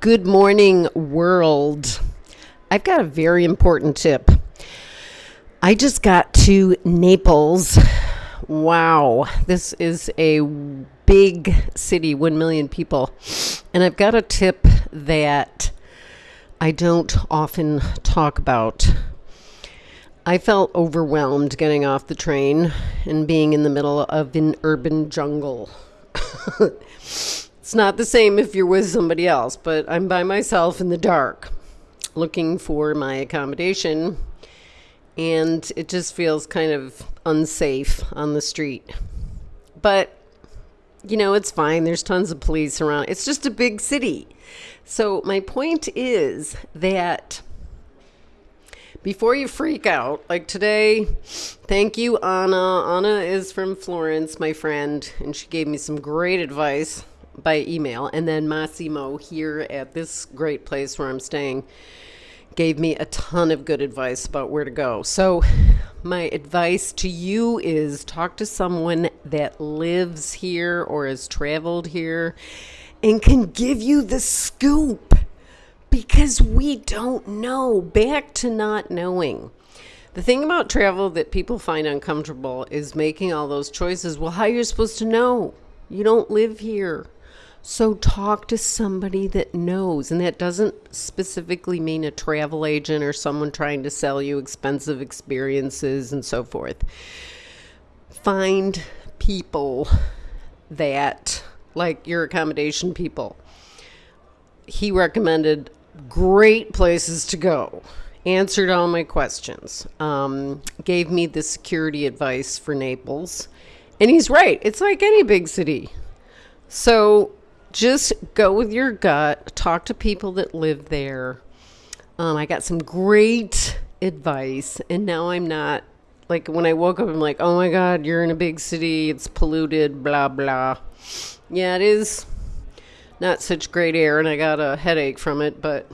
Good morning, world. I've got a very important tip. I just got to Naples. Wow, this is a big city, 1 million people. And I've got a tip that I don't often talk about. I felt overwhelmed getting off the train and being in the middle of an urban jungle. it's not the same if you're with somebody else, but I'm by myself in the dark looking for my accommodation and it just feels kind of unsafe on the street. But you know, it's fine. There's tons of police around. It's just a big city. So, my point is that before you freak out, like today, thank you, Anna. Anna is from Florence, my friend, and she gave me some great advice by email. And then Massimo here at this great place where I'm staying gave me a ton of good advice about where to go. So, my advice to you is talk to someone that lives here or has traveled here and can give you the scoop because we don't know. Back to not knowing. The thing about travel that people find uncomfortable is making all those choices. Well, how are you supposed to know? You don't live here. So talk to somebody that knows. And that doesn't specifically mean a travel agent or someone trying to sell you expensive experiences and so forth. Find people that, like your accommodation people. He recommended great places to go answered all my questions um, gave me the security advice for naples and he's right it's like any big city so just go with your gut talk to people that live there um, i got some great advice and now i'm not like when i woke up i'm like oh my god you're in a big city it's polluted blah blah yeah it is not such great air and I got a headache from it, but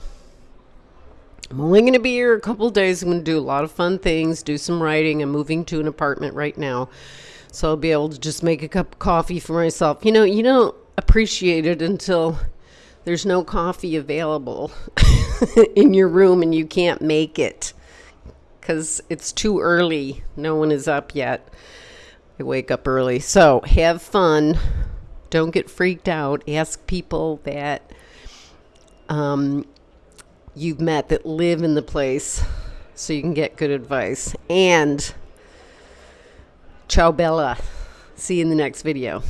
I'm only going to be here a couple days. I'm going to do a lot of fun things, do some writing. I'm moving to an apartment right now. So I'll be able to just make a cup of coffee for myself. You know, you don't appreciate it until there's no coffee available in your room and you can't make it because it's too early. No one is up yet. I wake up early. So have fun. Don't get freaked out. Ask people that um, you've met that live in the place so you can get good advice. And ciao, Bella. See you in the next video.